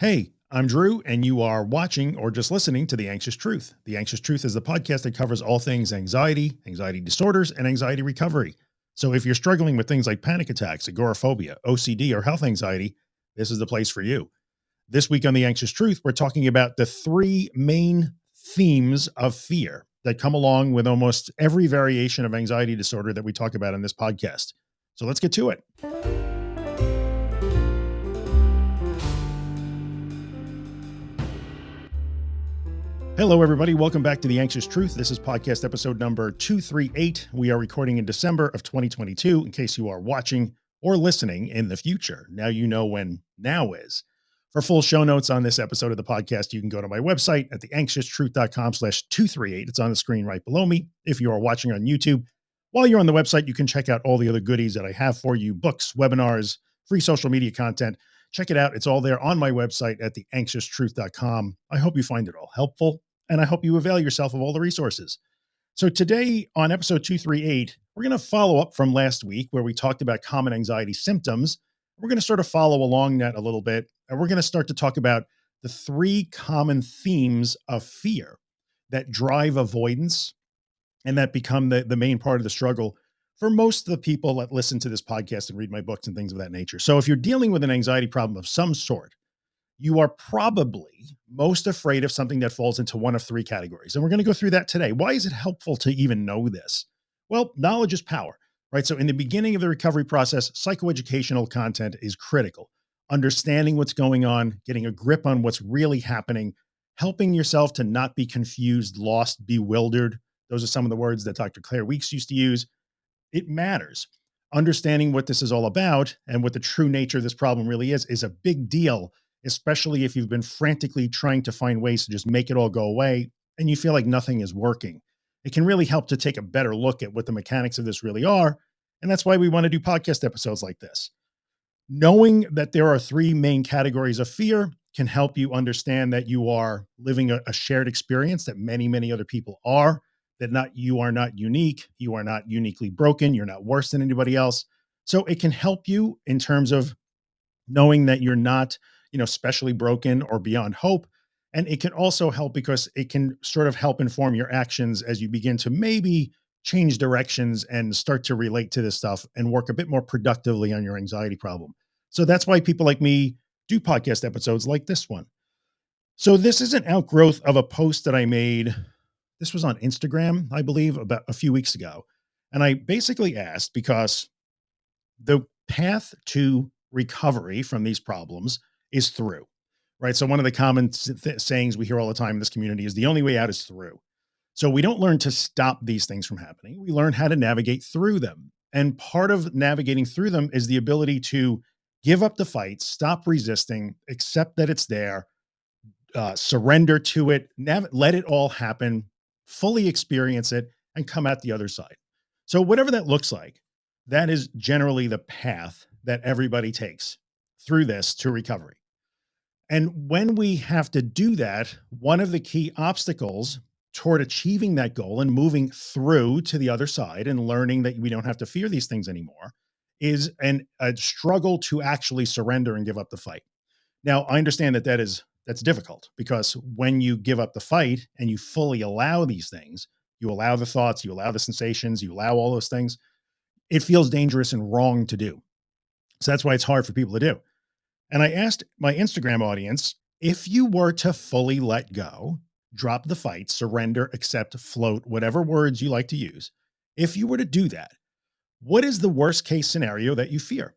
Hey, I'm Drew, and you are watching or just listening to The Anxious Truth. The Anxious Truth is the podcast that covers all things anxiety, anxiety disorders, and anxiety recovery. So if you're struggling with things like panic attacks, agoraphobia, OCD, or health anxiety, this is the place for you. This week on The Anxious Truth, we're talking about the three main themes of fear that come along with almost every variation of anxiety disorder that we talk about in this podcast. So let's get to it. Hello, everybody. Welcome back to The Anxious Truth. This is podcast episode number 238. We are recording in December of 2022, in case you are watching or listening in the future. Now you know when now is. For full show notes on this episode of the podcast, you can go to my website at theanxioustruth.com slash 238. It's on the screen right below me. If you are watching on YouTube, while you're on the website, you can check out all the other goodies that I have for you, books, webinars, free social media content, check it out. It's all there on my website at theanxioustruth.com. I hope you find it all helpful and I hope you avail yourself of all the resources. So today on episode 238, we're going to follow up from last week where we talked about common anxiety symptoms. We're going to sort of follow along that a little bit, and we're going to start to talk about the three common themes of fear that drive avoidance and that become the, the main part of the struggle for most of the people that listen to this podcast and read my books and things of that nature. So if you're dealing with an anxiety problem of some sort, you are probably most afraid of something that falls into one of three categories. And we're going to go through that today. Why is it helpful to even know this? Well, knowledge is power, right? So in the beginning of the recovery process, psychoeducational content is critical. Understanding what's going on, getting a grip on what's really happening, helping yourself to not be confused, lost, bewildered. Those are some of the words that Dr. Claire Weekes used to use. It matters. Understanding what this is all about and what the true nature of this problem really is, is a big deal especially if you've been frantically trying to find ways to just make it all go away and you feel like nothing is working. It can really help to take a better look at what the mechanics of this really are. And that's why we want to do podcast episodes like this. Knowing that there are three main categories of fear can help you understand that you are living a, a shared experience that many, many other people are, that not you are not unique. You are not uniquely broken. You're not worse than anybody else. So it can help you in terms of knowing that you're not you know, specially broken or beyond hope. And it can also help because it can sort of help inform your actions as you begin to maybe change directions and start to relate to this stuff and work a bit more productively on your anxiety problem. So that's why people like me do podcast episodes like this one. So this is an outgrowth of a post that I made. This was on Instagram, I believe about a few weeks ago. And I basically asked because the path to recovery from these problems is through, right? So one of the common sayings we hear all the time in this community is the only way out is through. So we don't learn to stop these things from happening. We learn how to navigate through them. And part of navigating through them is the ability to give up the fight, stop resisting, accept that it's there, uh, surrender to it, let it all happen, fully experience it and come out the other side. So whatever that looks like, that is generally the path that everybody takes through this to recovery. And when we have to do that, one of the key obstacles toward achieving that goal and moving through to the other side and learning that we don't have to fear these things anymore is an, a struggle to actually surrender and give up the fight. Now, I understand that that is that's difficult because when you give up the fight and you fully allow these things, you allow the thoughts, you allow the sensations, you allow all those things, it feels dangerous and wrong to do. So that's why it's hard for people to do. And I asked my Instagram audience, if you were to fully let go, drop the fight, surrender, accept, float, whatever words you like to use. If you were to do that, what is the worst case scenario that you fear?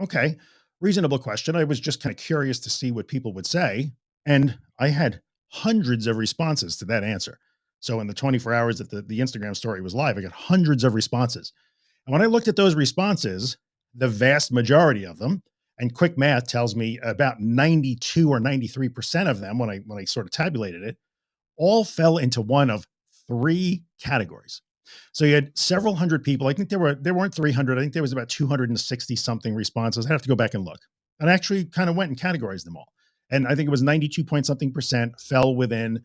Okay. Reasonable question. I was just kind of curious to see what people would say. And I had hundreds of responses to that answer. So in the 24 hours that the, the Instagram story was live, I got hundreds of responses. And when I looked at those responses, the vast majority of them and quick math tells me about 92 or 93% of them when I, when I sort of tabulated it, all fell into one of three categories. So you had several hundred people. I think there were, there weren't 300. I think there was about 260 something responses. I have to go back and look and actually kind of went and categorized them all. And I think it was 92 point something percent fell within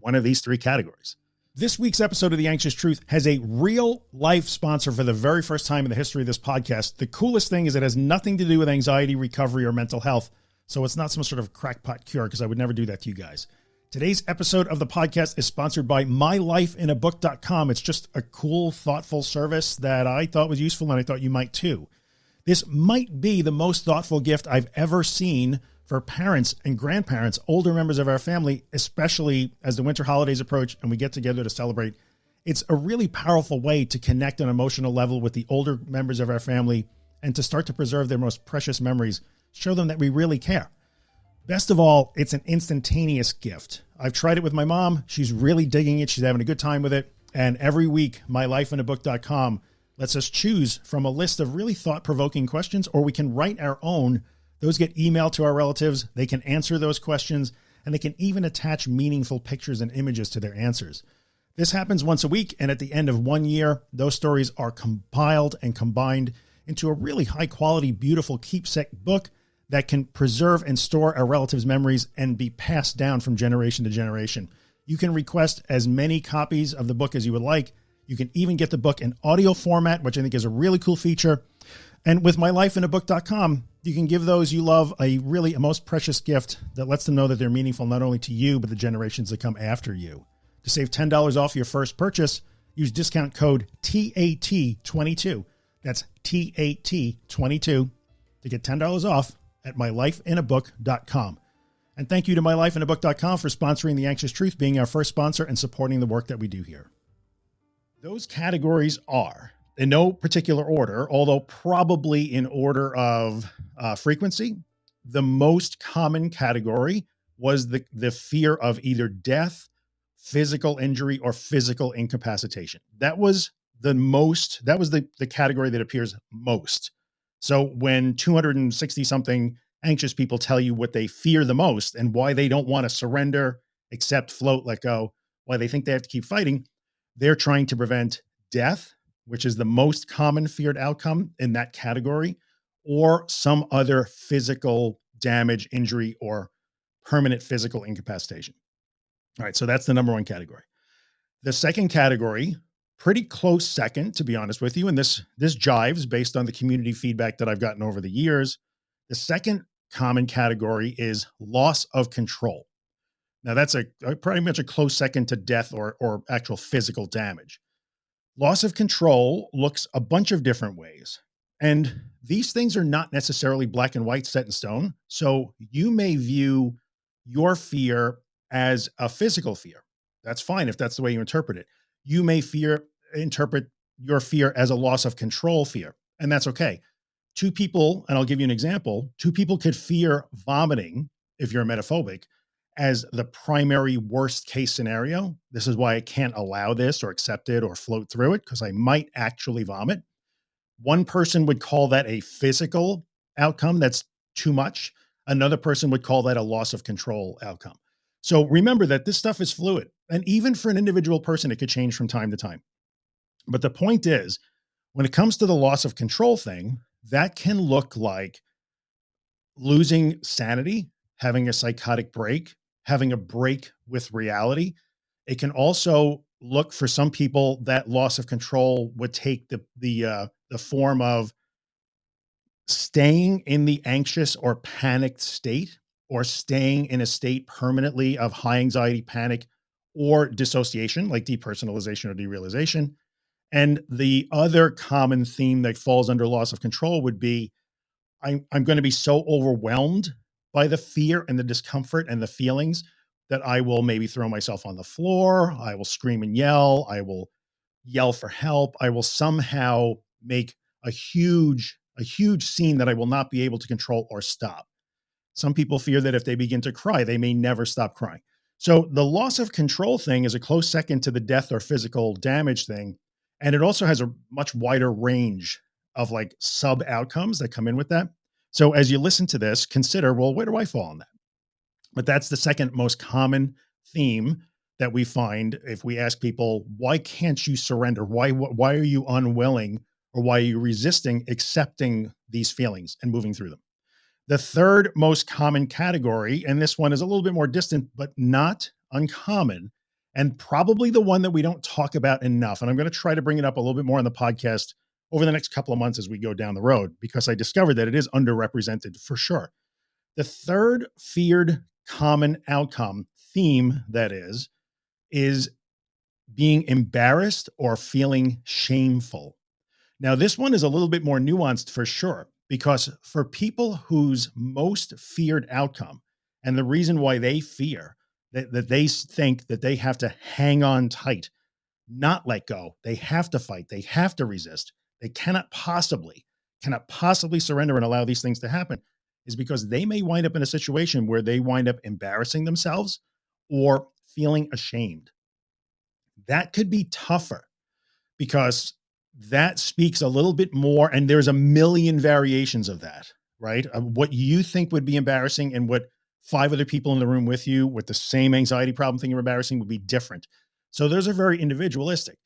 one of these three categories. This week's episode of The Anxious Truth has a real life sponsor for the very first time in the history of this podcast. The coolest thing is it has nothing to do with anxiety recovery or mental health. So it's not some sort of crackpot cure because I would never do that to you guys. Today's episode of the podcast is sponsored by mylifeinabook.com. It's just a cool, thoughtful service that I thought was useful and I thought you might too. This might be the most thoughtful gift I've ever seen for parents and grandparents, older members of our family, especially as the winter holidays approach and we get together to celebrate. It's a really powerful way to connect on an emotional level with the older members of our family and to start to preserve their most precious memories, show them that we really care. Best of all, it's an instantaneous gift. I've tried it with my mom. She's really digging it. She's having a good time with it. And every week, mylifeinabook.com lets us choose from a list of really thought provoking questions, or we can write our own. Those get emailed to our relatives. They can answer those questions and they can even attach meaningful pictures and images to their answers. This happens once a week. And at the end of one year, those stories are compiled and combined into a really high quality, beautiful keepsake book that can preserve and store a relatives' memories and be passed down from generation to generation. You can request as many copies of the book as you would like. You can even get the book in audio format, which I think is a really cool feature. And with mylifeinabook.com, you can give those you love a really a most precious gift that lets them know that they're meaningful not only to you, but the generations that come after you. To save $10 off your first purchase, use discount code TAT22. That's TAT22 to get $10 off at mylifeinabook.com. And thank you to mylifeinabook.com for sponsoring The Anxious Truth, being our first sponsor and supporting the work that we do here. Those categories are in no particular order, although probably in order of uh, frequency. The most common category was the, the fear of either death, physical injury, or physical incapacitation. That was the most, that was the, the category that appears most so when 260 something anxious people tell you what they fear the most and why they don't want to surrender, accept, float, let go, why they think they have to keep fighting, they're trying to prevent death, which is the most common feared outcome in that category, or some other physical damage, injury, or permanent physical incapacitation. All right. So that's the number one category. The second category pretty close second, to be honest with you. And this, this jives based on the community feedback that I've gotten over the years. The second common category is loss of control. Now that's a, a pretty much a close second to death or, or actual physical damage. Loss of control looks a bunch of different ways. And these things are not necessarily black and white set in stone. So you may view your fear as a physical fear. That's fine if that's the way you interpret it. You may fear interpret your fear as a loss of control fear. And that's okay. Two people, and I'll give you an example, two people could fear vomiting if you're emetophobic as the primary worst case scenario. This is why I can't allow this or accept it or float through it because I might actually vomit. One person would call that a physical outcome that's too much. Another person would call that a loss of control outcome. So remember that this stuff is fluid. And even for an individual person, it could change from time to time. But the point is, when it comes to the loss of control thing, that can look like losing sanity, having a psychotic break, having a break with reality. It can also look for some people that loss of control would take the, the, uh, the form of staying in the anxious or panicked state or staying in a state permanently of high anxiety, panic, or dissociation like depersonalization or derealization. And the other common theme that falls under loss of control would be, I'm, I'm going to be so overwhelmed by the fear and the discomfort and the feelings that I will maybe throw myself on the floor. I will scream and yell. I will yell for help. I will somehow make a huge, a huge scene that I will not be able to control or stop. Some people fear that if they begin to cry, they may never stop crying. So the loss of control thing is a close second to the death or physical damage thing. And it also has a much wider range of like sub outcomes that come in with that. So as you listen to this, consider, well, where do I fall on that? But that's the second most common theme that we find if we ask people, why can't you surrender? Why, why are you unwilling or why are you resisting accepting these feelings and moving through them? The third most common category, and this one is a little bit more distant, but not uncommon, and probably the one that we don't talk about enough. And I'm going to try to bring it up a little bit more on the podcast over the next couple of months as we go down the road, because I discovered that it is underrepresented for sure. The third feared common outcome theme that is, is being embarrassed or feeling shameful. Now, this one is a little bit more nuanced for sure, because for people whose most feared outcome and the reason why they fear that, that they think that they have to hang on tight, not let go, they have to fight, they have to resist, they cannot possibly, cannot possibly surrender and allow these things to happen is because they may wind up in a situation where they wind up embarrassing themselves or feeling ashamed. That could be tougher because that speaks a little bit more. And there's a million variations of that, right? Of what you think would be embarrassing and what five other people in the room with you with the same anxiety problem thing you're embarrassing would be different. So those are very individualistic.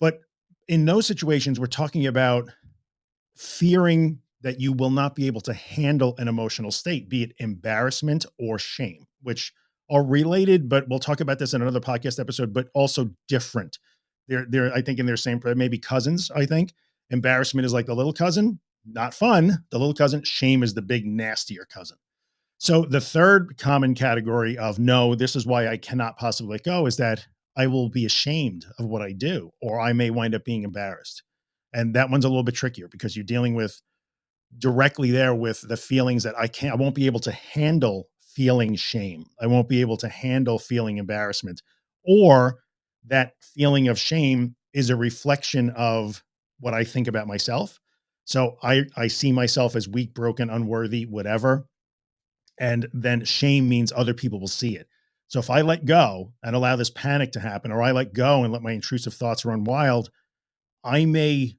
But in those situations, we're talking about fearing that you will not be able to handle an emotional state, be it embarrassment or shame, which are related, but we'll talk about this in another podcast episode, but also different. They're, they're, I think in their same, maybe cousins, I think embarrassment is like the little cousin, not fun. The little cousin shame is the big nastier cousin. So the third common category of no, this is why I cannot possibly go is that I will be ashamed of what I do, or I may wind up being embarrassed. And that one's a little bit trickier because you're dealing with directly there with the feelings that I can't, I won't be able to handle feeling shame. I won't be able to handle feeling embarrassment or that feeling of shame is a reflection of what I think about myself. So I, I see myself as weak, broken, unworthy, whatever. And then shame means other people will see it. So if I let go and allow this panic to happen, or I let go and let my intrusive thoughts run wild, I may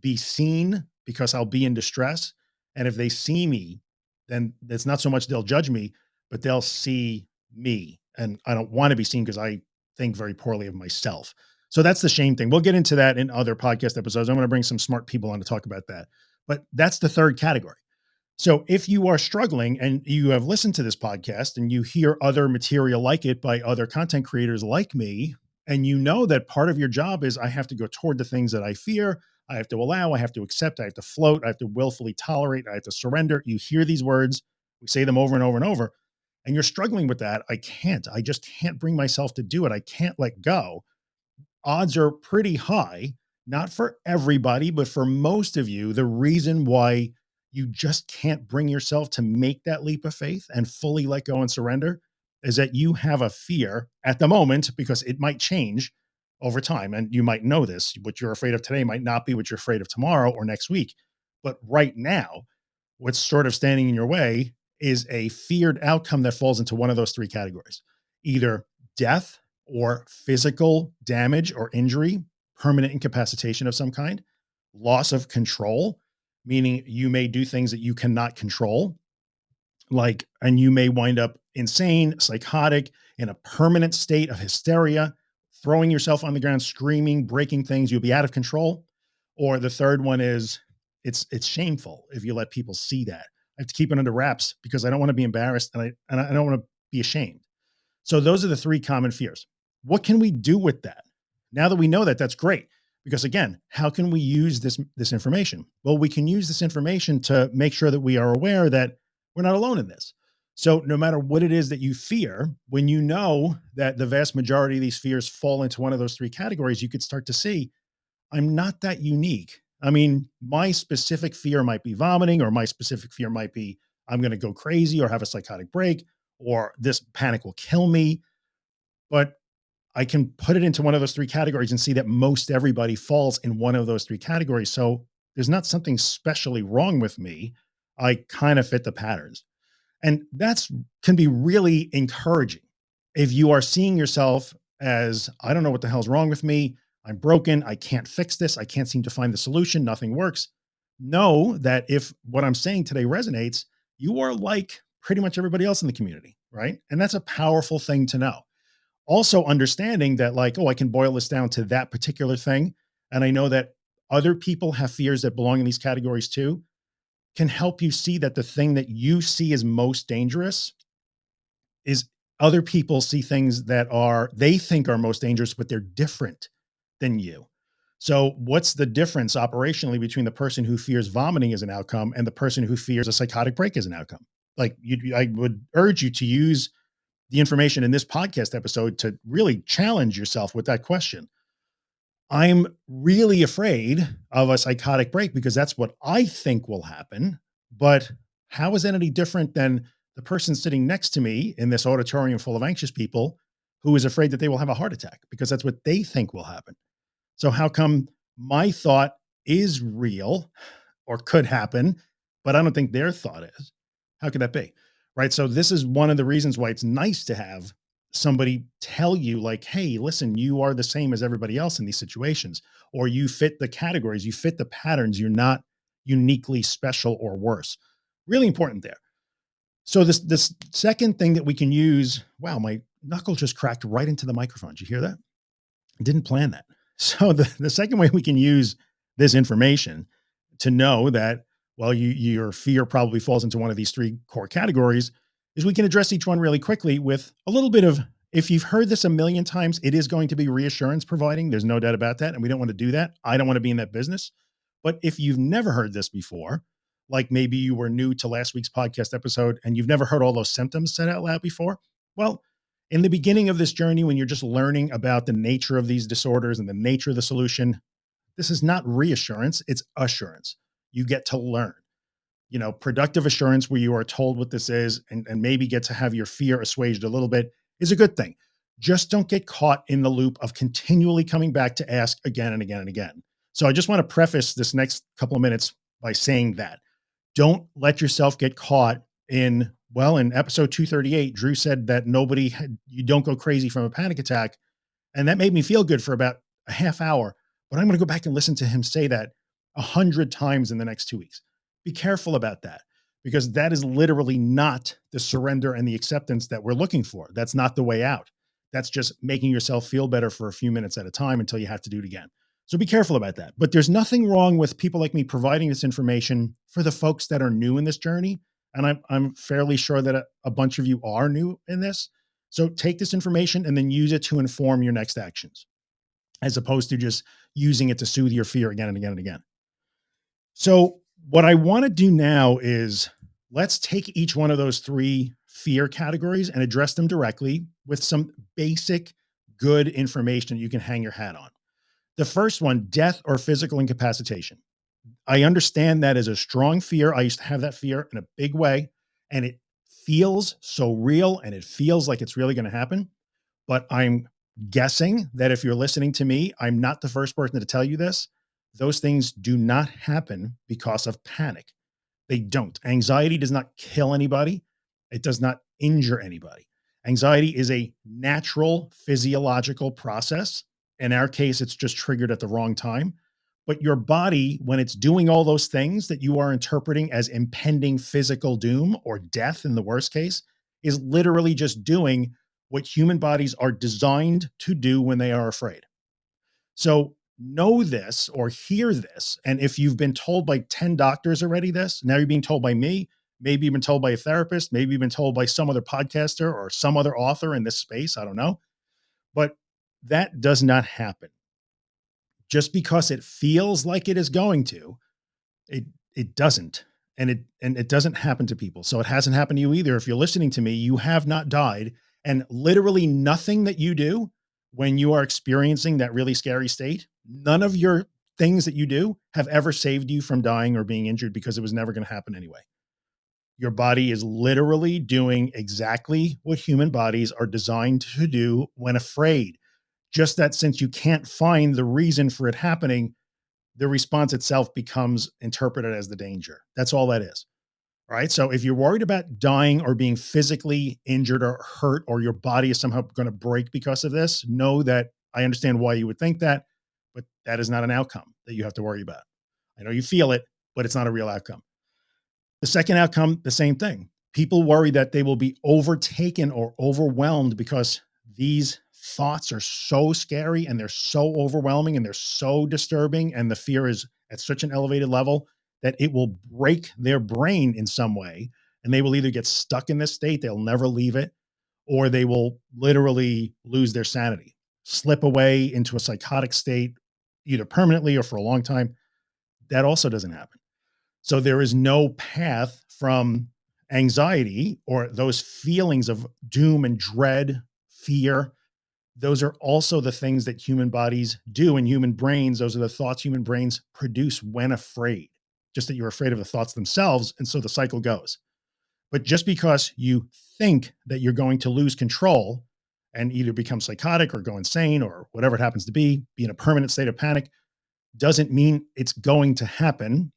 be seen because I'll be in distress. And if they see me, then it's not so much they'll judge me, but they'll see me. And I don't want to be seen because I think very poorly of myself. So that's the shame thing. We'll get into that in other podcast episodes. I'm going to bring some smart people on to talk about that, but that's the third category. So if you are struggling and you have listened to this podcast and you hear other material like it by other content creators like me, and you know that part of your job is I have to go toward the things that I fear. I have to allow, I have to accept, I have to float, I have to willfully tolerate, I have to surrender. You hear these words, we say them over and over and over, and you're struggling with that. I can't, I just can't bring myself to do it. I can't let go. Odds are pretty high, not for everybody, but for most of you, the reason why you just can't bring yourself to make that leap of faith and fully let go and surrender is that you have a fear at the moment because it might change over time. And you might know this, what you're afraid of today might not be what you're afraid of tomorrow or next week. But right now, what's sort of standing in your way is a feared outcome that falls into one of those three categories, either death or physical damage or injury, permanent incapacitation of some kind, loss of control, meaning you may do things that you cannot control, like, and you may wind up insane, psychotic, in a permanent state of hysteria, throwing yourself on the ground, screaming, breaking things, you'll be out of control. Or the third one is it's, it's shameful if you let people see that. I have to keep it under wraps because I don't want to be embarrassed and I, and I don't want to be ashamed. So those are the three common fears. What can we do with that? Now that we know that, that's great. Because again, how can we use this, this information? Well, we can use this information to make sure that we are aware that we're not alone in this. So no matter what it is that you fear, when you know that the vast majority of these fears fall into one of those three categories, you could start to see, I'm not that unique. I mean, my specific fear might be vomiting, or my specific fear might be, I'm going to go crazy or have a psychotic break, or this panic will kill me. But I can put it into one of those three categories and see that most everybody falls in one of those three categories. So there's not something specially wrong with me. I kind of fit the patterns. And that's can be really encouraging. If you are seeing yourself as, I don't know what the hell's wrong with me. I'm broken. I can't fix this. I can't seem to find the solution. Nothing works. Know that if what I'm saying today resonates, you are like pretty much everybody else in the community. Right. And that's a powerful thing to know. Also understanding that like, oh, I can boil this down to that particular thing. And I know that other people have fears that belong in these categories too can help you see that the thing that you see as most dangerous is other people see things that are, they think are most dangerous, but they're different than you. So what's the difference operationally between the person who fears vomiting as an outcome and the person who fears a psychotic break as an outcome? like you, I would urge you to use the information in this podcast episode to really challenge yourself with that question. I'm really afraid of a psychotic break because that's what I think will happen. But how is that any different than the person sitting next to me in this auditorium full of anxious people who is afraid that they will have a heart attack because that's what they think will happen. So how come my thought is real or could happen, but I don't think their thought is, how could that be? Right. So this is one of the reasons why it's nice to have somebody tell you like, Hey, listen, you are the same as everybody else in these situations, or you fit the categories, you fit the patterns. You're not uniquely special or worse. Really important there. So this, this second thing that we can use, wow, my knuckle just cracked right into the microphone. Did you hear that? I didn't plan that. So the, the second way we can use this information to know that, well, you, your fear probably falls into one of these three core categories is we can address each one really quickly with a little bit of, if you've heard this a million times, it is going to be reassurance providing. There's no doubt about that. And we don't want to do that. I don't want to be in that business. But if you've never heard this before, like maybe you were new to last week's podcast episode and you've never heard all those symptoms said out loud before, well, in the beginning of this journey, when you're just learning about the nature of these disorders and the nature of the solution, this is not reassurance, it's assurance. You get to learn, you know, productive assurance where you are told what this is and, and maybe get to have your fear assuaged a little bit is a good thing. Just don't get caught in the loop of continually coming back to ask again and again and again. So I just want to preface this next couple of minutes by saying that don't let yourself get caught in well, in episode 238, Drew said that nobody had, you don't go crazy from a panic attack. And that made me feel good for about a half hour, but I'm going to go back and listen to him say that a hundred times in the next two weeks. Be careful about that because that is literally not the surrender and the acceptance that we're looking for. That's not the way out. That's just making yourself feel better for a few minutes at a time until you have to do it again. So be careful about that. But there's nothing wrong with people like me providing this information for the folks that are new in this journey and I'm, I'm fairly sure that a, a bunch of you are new in this. So take this information and then use it to inform your next actions, as opposed to just using it to soothe your fear again and again and again. So what I want to do now is let's take each one of those three fear categories and address them directly with some basic good information you can hang your hat on. The first one, death or physical incapacitation. I understand that as a strong fear. I used to have that fear in a big way and it feels so real and it feels like it's really going to happen. But I'm guessing that if you're listening to me, I'm not the first person to tell you this. Those things do not happen because of panic. They don't. Anxiety does not kill anybody. It does not injure anybody. Anxiety is a natural physiological process. In our case, it's just triggered at the wrong time but your body, when it's doing all those things that you are interpreting as impending physical doom or death in the worst case, is literally just doing what human bodies are designed to do when they are afraid. So know this or hear this. And if you've been told by 10 doctors already this, now you're being told by me, maybe you've been told by a therapist, maybe you've been told by some other podcaster or some other author in this space. I don't know, but that does not happen just because it feels like it is going to, it, it doesn't. And it, and it doesn't happen to people. So it hasn't happened to you either. If you're listening to me, you have not died and literally nothing that you do when you are experiencing that really scary state, none of your things that you do have ever saved you from dying or being injured because it was never going to happen anyway. Your body is literally doing exactly what human bodies are designed to do when afraid just that since you can't find the reason for it happening, the response itself becomes interpreted as the danger. That's all that is. All right. So if you're worried about dying or being physically injured or hurt, or your body is somehow going to break because of this, know that I understand why you would think that, that is not an outcome that you have to worry about. I know you feel it, but it's not a real outcome. The second outcome, the same thing. People worry that they will be overtaken or overwhelmed because these thoughts are so scary and they're so overwhelming and they're so disturbing and the fear is at such an elevated level that it will break their brain in some way and they will either get stuck in this state they'll never leave it or they will literally lose their sanity slip away into a psychotic state either permanently or for a long time that also doesn't happen so there is no path from Anxiety or those feelings of doom and dread, fear, those are also the things that human bodies do in human brains. Those are the thoughts human brains produce when afraid, just that you're afraid of the thoughts themselves. And so the cycle goes. But just because you think that you're going to lose control and either become psychotic or go insane or whatever it happens to be, be in a permanent state of panic, doesn't mean it's going to happen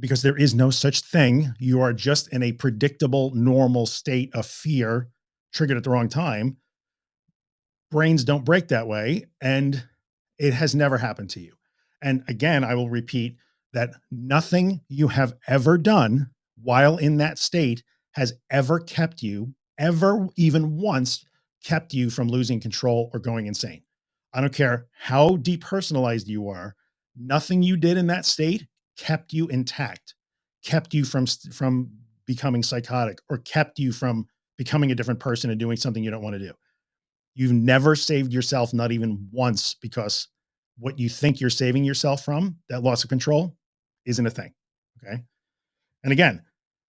because there is no such thing. You are just in a predictable, normal state of fear triggered at the wrong time. Brains don't break that way. And it has never happened to you. And again, I will repeat that nothing you have ever done while in that state has ever kept you ever even once kept you from losing control or going insane. I don't care how depersonalized you are. Nothing you did in that state kept you intact, kept you from, from becoming psychotic or kept you from becoming a different person and doing something you don't want to do. You've never saved yourself, not even once, because what you think you're saving yourself from that loss of control isn't a thing. Okay. And again,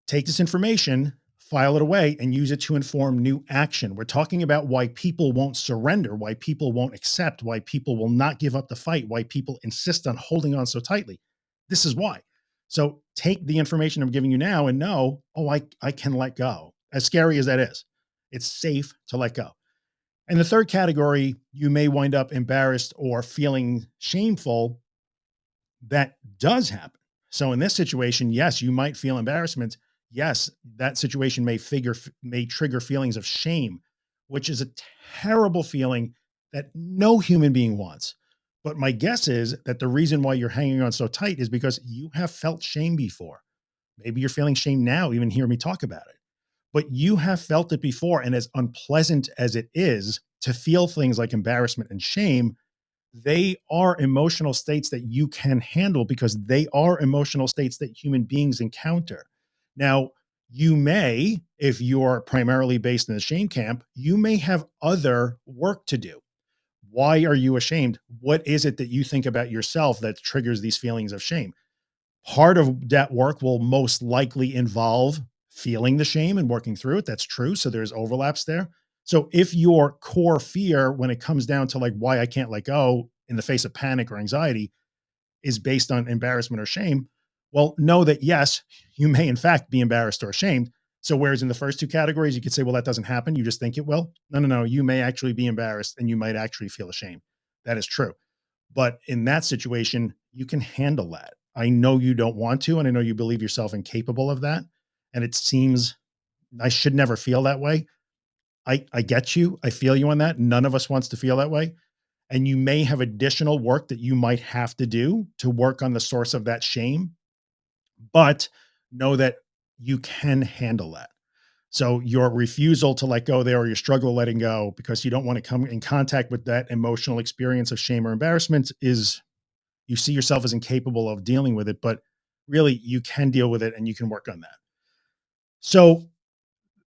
take this information, file it away and use it to inform new action. We're talking about why people won't surrender, why people won't accept, why people will not give up the fight, why people insist on holding on so tightly. This is why. So take the information I'm giving you now and know, oh, I, I can let go. As scary as that is, it's safe to let go. And the third category, you may wind up embarrassed or feeling shameful. That does happen. So in this situation, yes, you might feel embarrassment. Yes, that situation may figure, may trigger feelings of shame, which is a terrible feeling that no human being wants. But my guess is that the reason why you're hanging on so tight is because you have felt shame before. Maybe you're feeling shame now, even hear me talk about it, but you have felt it before. And as unpleasant as it is to feel things like embarrassment and shame, they are emotional states that you can handle because they are emotional states that human beings encounter. Now, you may, if you're primarily based in the shame camp, you may have other work to do. Why are you ashamed? What is it that you think about yourself that triggers these feelings of shame? Part of that work will most likely involve feeling the shame and working through it. That's true. So there's overlaps there. So if your core fear, when it comes down to like why I can't let go in the face of panic or anxiety is based on embarrassment or shame, well, know that yes, you may in fact be embarrassed or ashamed. So whereas in the first two categories, you could say, well, that doesn't happen. You just think it will. No, no, no. You may actually be embarrassed and you might actually feel ashamed. That is true. But in that situation, you can handle that. I know you don't want to, and I know you believe yourself incapable of that. And it seems I should never feel that way. I, I get you. I feel you on that. None of us wants to feel that way. And you may have additional work that you might have to do to work on the source of that shame, but know that you can handle that. So your refusal to let go there or your struggle letting go because you don't want to come in contact with that emotional experience of shame or embarrassment is you see yourself as incapable of dealing with it, but really you can deal with it and you can work on that. So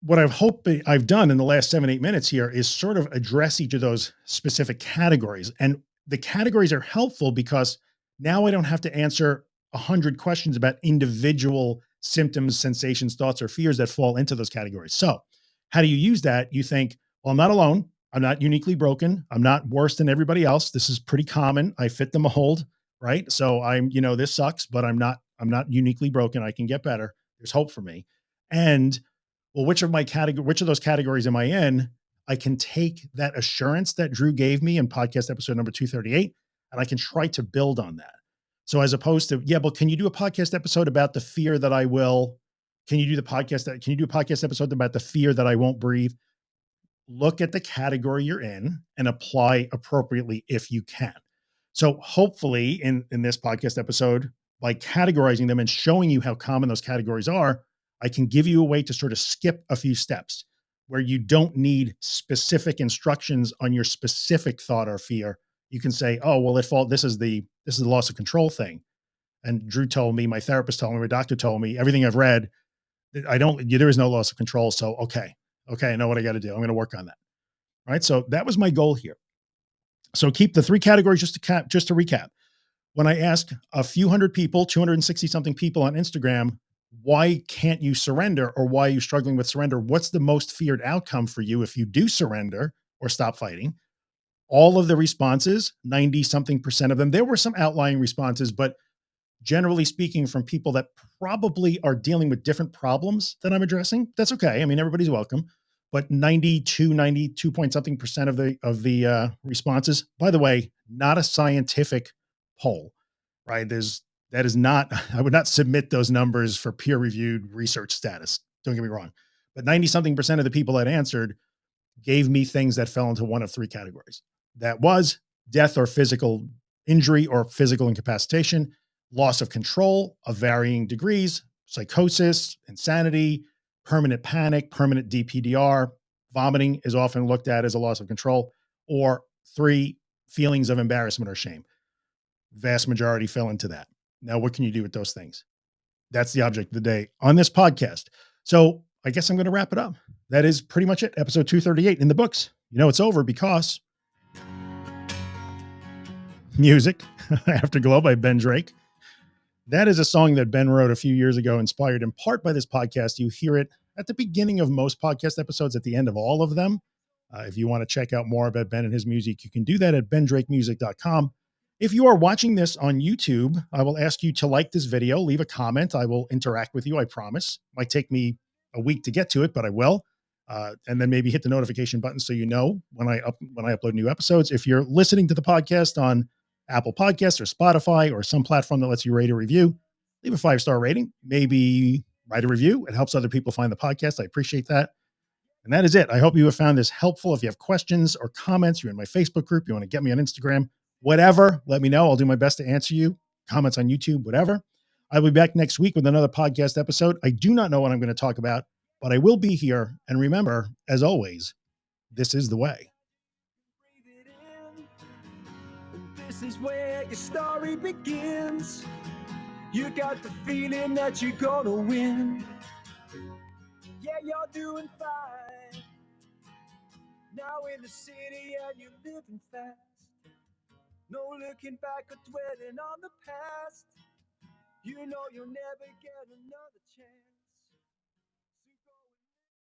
what I've hoped I've done in the last seven, eight minutes here is sort of address each of those specific categories. And the categories are helpful because now I don't have to answer a hundred questions about individual symptoms, sensations, thoughts, or fears that fall into those categories. So how do you use that? You think, well, I'm not alone. I'm not uniquely broken. I'm not worse than everybody else. This is pretty common. I fit the mold, right? So I'm, you know, this sucks, but I'm not, I'm not uniquely broken. I can get better. There's hope for me. And well, which of my category, which of those categories am I in? I can take that assurance that Drew gave me in podcast episode number 238, and I can try to build on that. So as opposed to, yeah, but can you do a podcast episode about the fear that I will, can you do the podcast that, can you do a podcast episode about the fear that I won't breathe? Look at the category you're in and apply appropriately if you can. So hopefully in, in this podcast episode, by categorizing them and showing you how common those categories are, I can give you a way to sort of skip a few steps where you don't need specific instructions on your specific thought or fear you can say, oh, well, if all this is the, this is the loss of control thing. And Drew told me, my therapist told me, my doctor told me, everything I've read, I don't, there is no loss of control. So, okay. Okay. I know what I got to do. I'm going to work on that. Right. So that was my goal here. So keep the three categories just to cap, just to recap. When I asked a few hundred people, 260 something people on Instagram, why can't you surrender or why are you struggling with surrender? What's the most feared outcome for you if you do surrender or stop fighting? All of the responses, 90 something percent of them, there were some outlying responses, but generally speaking from people that probably are dealing with different problems that I'm addressing. That's okay. I mean, everybody's welcome, but 92, 92 point something percent of the, of the uh, responses, by the way, not a scientific poll, right? There's, that is not, I would not submit those numbers for peer reviewed research status. Don't get me wrong, but 90 something percent of the people that answered gave me things that fell into one of three categories. That was death or physical injury or physical incapacitation, loss of control of varying degrees, psychosis, insanity, permanent panic, permanent DPDR, vomiting is often looked at as a loss of control, or three, feelings of embarrassment or shame. Vast majority fell into that. Now, what can you do with those things? That's the object of the day on this podcast. So I guess I'm going to wrap it up. That is pretty much it. Episode 238 in the books. You know, it's over because music Afterglow by Ben Drake. That is a song that Ben wrote a few years ago, inspired in part by this podcast. You hear it at the beginning of most podcast episodes, at the end of all of them. Uh, if you want to check out more about Ben and his music, you can do that at bendrakemusic.com. If you are watching this on YouTube, I will ask you to like this video, leave a comment. I will interact with you. I promise. Might take me a week to get to it, but I will. Uh, and then maybe hit the notification button so you know when I up when I upload new episodes. If you're listening to the podcast on Apple Podcasts or Spotify or some platform that lets you rate a review, leave a five star rating, maybe write a review. It helps other people find the podcast. I appreciate that. And that is it. I hope you have found this helpful. If you have questions or comments, you're in my Facebook group, you want to get me on Instagram, whatever, let me know. I'll do my best to answer you. Comments on YouTube, whatever. I'll be back next week with another podcast episode. I do not know what I'm going to talk about, but I will be here. And remember, as always, this is the way. Is where your story begins. You got the feeling that you're gonna win. Yeah, you're doing fine. Now in the city and you're living fast. No looking back or dwelling on the past. You know you'll never get another chance.